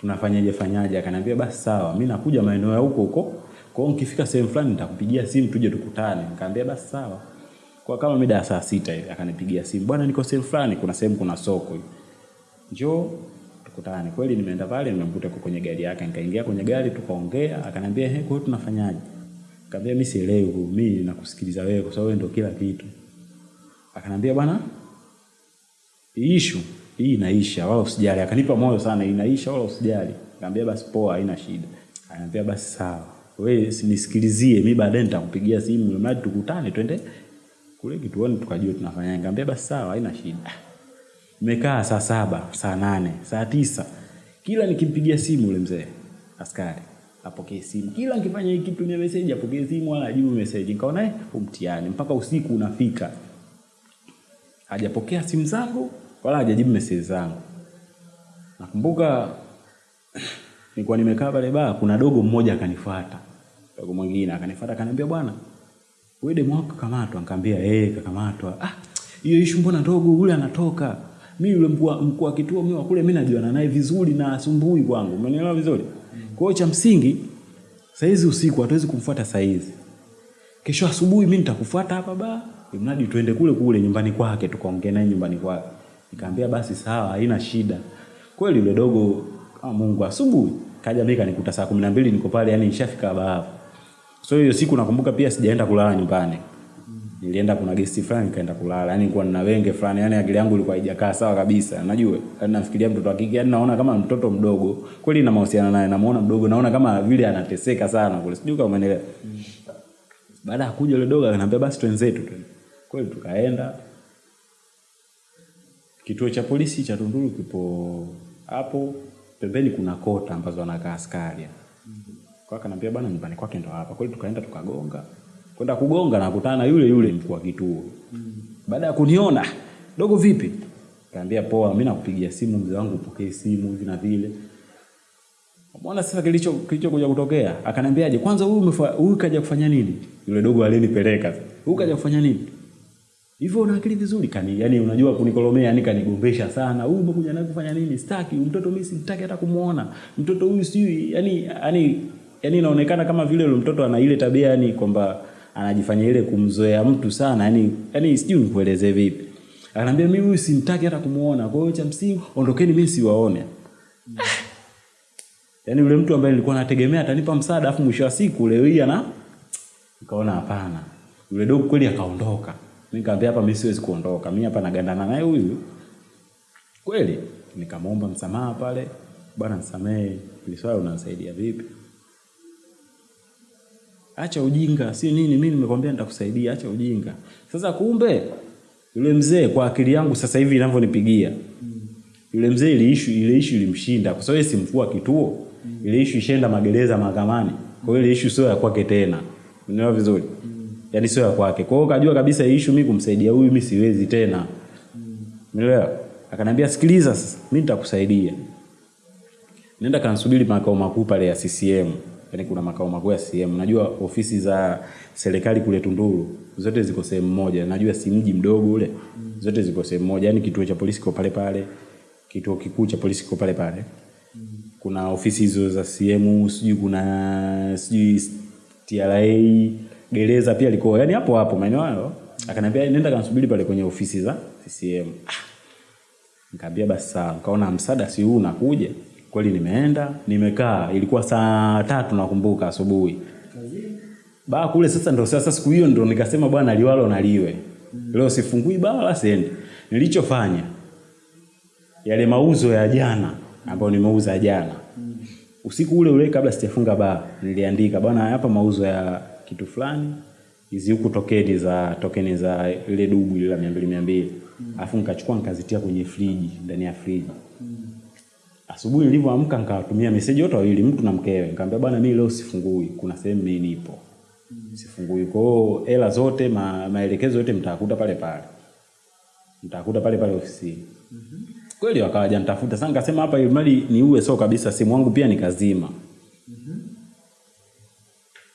tunafanyaje fanyaje. Akaniambia basi sawa mi nakuja maeneo ya huko huko. Kwa hiyo nikifika sehemu fulani nitakupigia simu tuje tukutane. Nikamwambia basi sawa. Kwa kama mida ya saa sita hivi akanipigia simu bwana niko sehemu fulani kuna sehemu kuna soko hivi. Njoo tukutane. Kweli nimeenda pale nimemkuta kwa kwenye gari yake. Nikaingia kwenye gari tukaongea akaniambia he kwa tunafanyaje? Nikamwambia mimi sielewi mimi nakusikiliza wewe kwa sababu wewe ndio kila kitu. Akaniambia bwana issue hii inaisha wala usijali. Akanipa moyo sana inaisha wala usijali. Nikamwambia basi poa haina shida. Ananiambia basi sawa. Wewe nisikilizie mimi baadaye nitakupigia simu mradi tukutane twende kule kituoni tukajua tunafanya. Nikamwambia basi sawa haina shida. Nimekaa saa saba saa nane saa tisa. Kila nikimpigia simu yule mzee askari apokee simu. Kila nikifanya hiki kitu message apokee simu wala ajibu message. Nikaona eh umtiani mpaka usiku unafika. Hajapokea simu zangu wala hajajibu message zangu. Nakumbuka nilikuwa nimekaa pale baa kuna dogo mmoja akanifuata dogo mwingine akanifuata akaniambia bwana wewe demu wako kakamatwa. Nikamwambia eh kakamatwa. Ah hiyo issue mbona ndogo yule anatoka? Mimi yule mkuu wa- kituo mimi kule mimi najuana naye vizuri na asumbui kwangu. Umenielewa vizuri? Kwa hiyo cha msingi saizi usiku hatuwezi kumfuata saizi. Kesho asubuhi mimi nitakufuata hapa ba mradi tuende kule kule nyumbani kwake tukaongee naye nyumbani kwake nikaambia basi sawa haina shida. Kweli yule dogo kama mungu asubuhi kaja mimi kanikuta saa kumi na mbili niko pale yani nishafika baba. so hiyo siku nakumbuka pia sijaenda kulala nyumbani. Nilienda kuna gesti fulani nikaenda kulala yani nilikuwa nina wenge fulani yani akili yangu ilikuwa haijakaa sawa kabisa. Najua yani nafikiria mtoto wa kike yani naona kama mtoto mdogo. Kweli na mahusiano naye namuona mdogo naona kama vile anateseka sana kule. Sijui kama umeelewa baada ya kuja yule dogo akaniambia basi twenzetu tu. kweli tukaenda kituo cha polisi cha Tunduru kipo hapo pembeni kuna kota ambazo wanakaa askari kwa kanambia bwana nyumbani kwake ndo hapa kweli tukaenda tukagonga kwenda kugonga na kukutana na yule yule mkuu wa kituo baada ya kuniona dogo vipi kaambia poa mimi nakupigia simu mzee wangu upokee simu hivi na vile Umeona sasa kilicho kilichokuja kutokea? Akaniambiaje? Kwanza huyu huyu kaja kufanya nini? Yule dogo alinipeleka. Huyu kaja kufanya nini? Hivyo una akili vizuri kani, yani unajua kunikolomea, yani kanigombesha sana. Huyu umekuja naye kufanya nini? Sitaki, mtoto mimi simtaki hata kumuona. Mtoto huyu sijui, yani yani yani inaonekana kama vile yule mtoto ana ile tabia yani kwamba anajifanya ile kumzoea mtu sana, yani yani sijui nikueleze vipi. Ananiambia mimi huyu simtaki hata kumuona. Kwa hiyo cha msingi ondokeni mimi siwaone. Yaani yule mtu ambaye nilikuwa nategemea atanipa msaada afu mwisho wa siku leo hii ana nikaona hapana. Yule dogo kweli akaondoka. Nikamwambia hapa mimi siwezi kuondoka. Mimi hapa nagandana naye huyu. Kweli nikamwomba msamaha pale. Bwana nisamehe, ili swali unanisaidia vipi? Acha ujinga, si nini mimi nimekwambia nitakusaidia, acha ujinga. Sasa kumbe yule mzee kwa akili yangu sasa hivi inavyonipigia yule mzee ile issue ile issue ilimshinda kwa sababu si mkuu kituo ile issue ishaenda magereza mahakamani kwa hiyo ile issue sio ya kwake tena unaelewa vizuri yaani sio ya kwake kwa hiyo kajua kabisa hii issue mimi kumsaidia huyu mimi siwezi tena Umeelewa? Mm. akaniambia sikiliza sasa mimi nitakusaidia nenda kansubiri makao makuu pale ya CCM yaani kuna makao makuu ya CCM najua ofisi za serikali kule Tunduru zote ziko sehemu moja najua si mji mdogo ule Mm. zote ziko sehemu moja yaani kituo cha polisi kiko pale pale kituo kikuu cha polisi kiko pale pale kuna ofisi hizo za CCM sijui kuna sijui TRA gereza pia liko yani hapo hapo maeneo hayo akaniambia nenda kansubiri pale kwenye ofisi za CCM nikaambia basi sawa, nikaona msaada si huu unakuja. Kweli nimeenda, nimekaa, ilikuwa saa tatu nakumbuka asubuhi. Baa kule sasa ndo sasa siku hiyo ndo nikasema bwana liwalo na liwe. Leo sifungui baa wala siendi. Nilichofanya yale mauzo ya jana ambayo nimeuza jana. Usiku ule ule kabla sijafunga baa niliandika bwana hapa mauzo ya kitu fulani hizi huku tokeni za tokeni za ile dubu ile la 200 200 alafu nikachukua nikazitia kwenye friji ndani ya friji. Asubuhi nilivyoamka nikawatumia message wote wawili mtu na mkewe. Nikamwambia bwana mimi leo sifungui kuna sehemu mimi nipo. Sifungui. Kwa hiyo hela zote ma, maelekezo yote mtakuta pale pale. Mtakuta pale pale ofisini. Kweli wakawaja nitafuta. Sasa nikasema hapa ili mradi niue sio kabisa simu wangu pia nikazima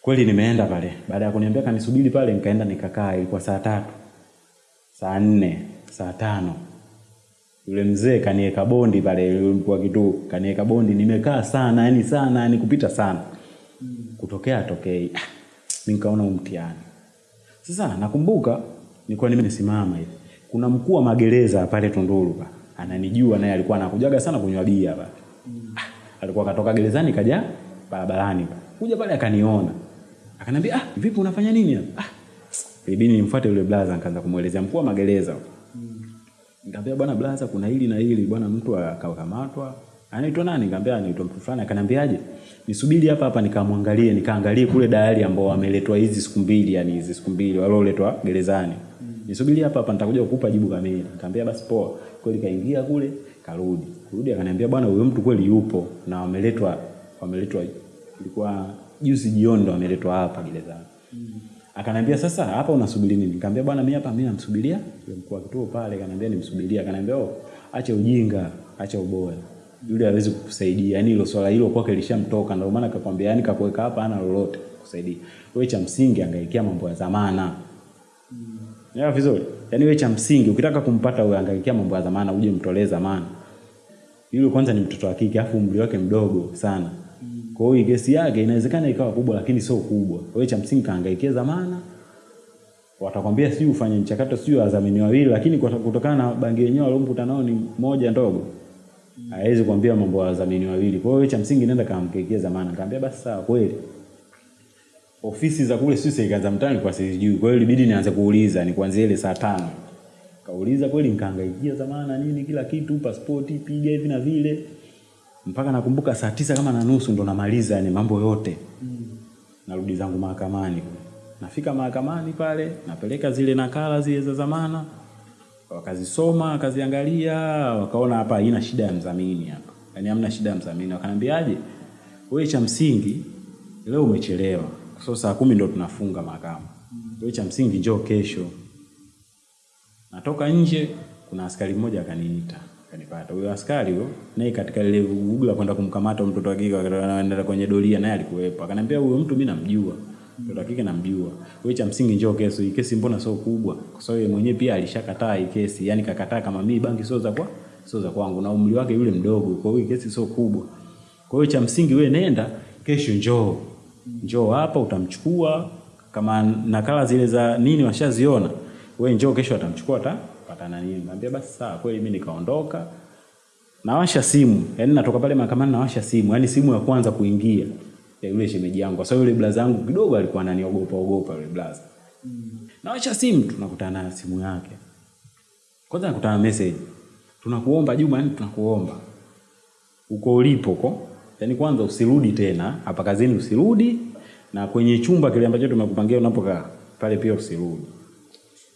kweli nimeenda pale. Baada ya kuniambia kanisubiri pale nikaenda nikakaa ilikuwa saa tatu saa nne saa tano. Yule mzee kaniweka bondi pale kwa kitu kaniweka bondi. Nimekaa sana yani sana yani kupita sana. Kutokea tokei ah, nikaona mtihani. Sasa nakumbuka nilikuwa nimesimama hivi. Kuna mkuu wa magereza pale Tunduru pa. Ananijua naye alikuwa anakujaga sana kunywa bia pale. Ah, alikuwa katoka gerezani kaja barabarani pa. Kuja pale akaniona akaniambia ah vipi unafanya nini hapa ah ilibidi nimfuate yule blaza nikaanza kumuelezea mkuu wa magereza Nikamwambia bwana blaza kuna hili na hili bwana mtu akakamatwa. Anaitwa nani? Nikamwambia anaitwa mtu fulani. Akaniambiaje? Nisubiri hapa hapa nikamwangalie, nikaangalie kule dayari ambao wameletwa hizi siku mbili yani hizi siku mbili walioletwa gerezani. Nisubiri hapa hapa nitakuja kukupa jibu kamili. Nikamwambia basi poa. Kweli kaingia kule, karudi. Kurudi akaniambia bwana huyo mtu kweli yupo na wameletwa wameletwa ilikuwa juzi jioni ndo ameletwa hapa gerezani. Akaniambia sasa hapa unasubiri nini? Nikamwambia bwana mimi hapa mimi namsubiria yule mkuu wa kituo pale, kanambia nimsubiria. kanambia oh, acha ujinga, acha uboya. Yule hawezi kukusaidia. Yaani hilo swala hilo kwake lishamtoka ndio maana akakwambia yani kakuweka hapa hana lolote kukusaidia. Wewe cha msingi angaikia mambo ya zamana. Mm. Ya vizuri? Yaani wewe cha msingi ukitaka kumpata wewe angaikia mambo ya zamana uje mtolee zamana. Yule kwanza ni mtoto wa kike afu umri wake mdogo sana. Kwa hiyo kesi yake inawezekana ikawa kubwa lakini sio kubwa. Kwa hiyo cha msingi kaangaikia zamana, watakwambia sijui ufanye mchakato sijui wadhamini wawili, lakini kwa- kutokana na bangi yenyewe waliomkuta nao ni moja ndogo, hawezi kuambia mambo ya wadhamini wawili. Kwa hiyo cha msingi nenda kamkekea zamana. kaambia basi sawa, kweli ofisi za kule sisi serikali za mtaani kwa sijui. Kwa hiyo ilibidi nianze kuuliza, ni kuanzia ile saa tano kauliza kweli, nikahangaikia zamana nini kila kitu, pasipoti piga hivi na vile, mpaka nakumbuka saa tisa kama na nusu ndo namaliza yani mambo yote mm. narudi zangu mahakamani. Nafika mahakamani pale, napeleka zile nakala zile za zamana, wakazisoma, wakaziangalia, wakaona hapa haina shida ya mdhamini hapa, yani hamna shida ya mdhamini. Wakaniambiaje, wewe cha msingi leo umechelewa, kwa so saa kumi ndo tunafunga mahakama. Wewe cha msingi njoo kesho. Natoka nje, kuna askari mmoja akaniita kanipata. Huyo askari huyo naye katika lile vuguvugu la kwenda kumkamata mtoto wa kike anaenda kwenye doria, naye alikuwepo. Akaniambia huyo mtu mimi namjua, mtoto wa kike namjua. Wewe cha msingi njoo kesi Hii kesi mbona sio kubwa? Kwa sababu yeye mwenyewe pia alishakataa hii kesi, yani kakataa kama mimi bangi sio za kwa sio za kwangu, na umri wake yule mdogo, kwa hiyo kesi sio kubwa. Kwa hiyo cha msingi wewe nenda kesho, njoo njoo hapa, utamchukua kama nakala zile za nini washaziona, wewe njoo kesho, atamchukua ata patana nini. Nikamwambia basi sawa. Kweli mimi nikaondoka, nawasha simu, yani natoka pale mahakamani nawasha simu, yani simu ya kwanza kuingia ya yule shemeji yangu, kwa sababu yule blaza yangu kidogo alikuwa ananiogopa ogopa yule blaza. Nawasha simu, tunakutana na simu yake. Kwanza nakutana message, tunakuomba Juma, yani tunakuomba uko ulipo ko, yani kwanza usirudi tena hapa kazini, usirudi na kwenye chumba kile ambacho tumekupangia unapokaa pale pia usirudi.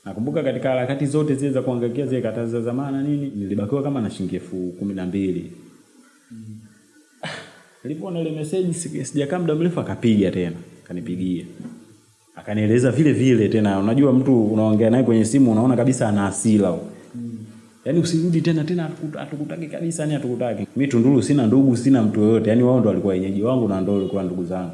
Nakumbuka katika harakati zote zile za kuangaikia zile katazi za zamana nini, nilibakiwa kama na shilingi elfu kumi na mbili. Nilipoona ile message si- sijakaa muda mrefu akapiga tena, akanipigia. Akanieleza vile vile tena, unajua mtu unaongea naye kwenye simu unaona kabisa ana hasira. Yaani usirudi tena tena atukutaki hatukutaki kabisa, yani hatukutaki. Mimi Tunduru sina ndugu, sina mtu yoyote. Yaani wao ndo walikuwa wenyeji wangu na ndo walikuwa ndugu zangu.